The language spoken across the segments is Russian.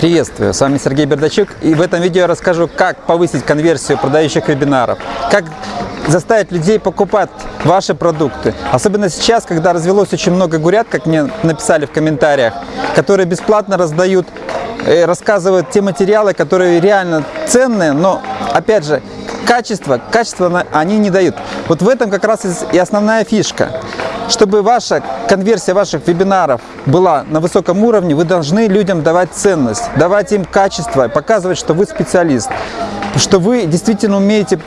Приветствую, с вами Сергей Бердачук и в этом видео я расскажу, как повысить конверсию продающих вебинаров, как заставить людей покупать ваши продукты. Особенно сейчас, когда развелось очень много гурят, как мне написали в комментариях, которые бесплатно раздают, э, рассказывают те материалы, которые реально ценные, но опять же, качество, качество они не дают. Вот в этом как раз и основная фишка. Чтобы ваша конверсия ваших вебинаров была на высоком уровне, вы должны людям давать ценность, давать им качество, показывать, что вы специалист, что вы действительно умеете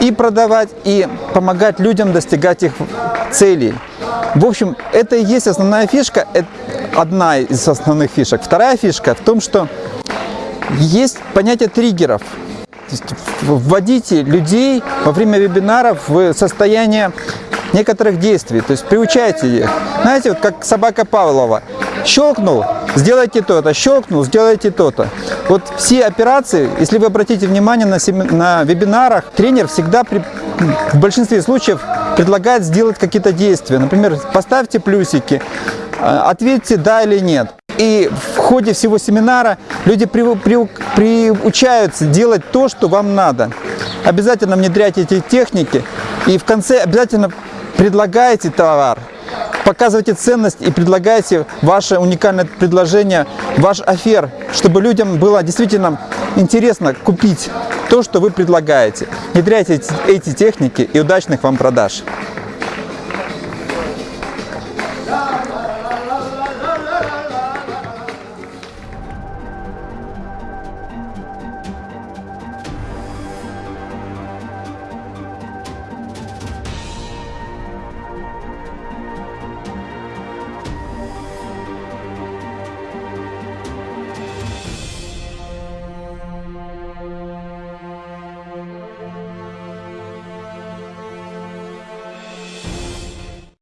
и продавать, и помогать людям достигать их целей. В общем, это и есть основная фишка, это одна из основных фишек. Вторая фишка в том, что есть понятие триггеров. Вводите людей во время вебинаров в состояние некоторых действий, то есть приучайте их. Знаете, вот как собака Павлова. Щелкнул, сделайте то-то, щелкнул, сделайте то-то. Вот все операции, если вы обратите внимание на, на вебинарах, тренер всегда при... в большинстве случаев предлагает сделать какие-то действия. Например, поставьте плюсики, а, ответьте да или нет. И ходе всего семинара люди при, при, приучаются делать то, что вам надо. Обязательно внедряйте эти техники и в конце обязательно предлагаете товар, показывайте ценность и предлагаете ваше уникальное предложение, ваш офер, чтобы людям было действительно интересно купить то, что вы предлагаете. Внедряйте эти техники и удачных вам продаж!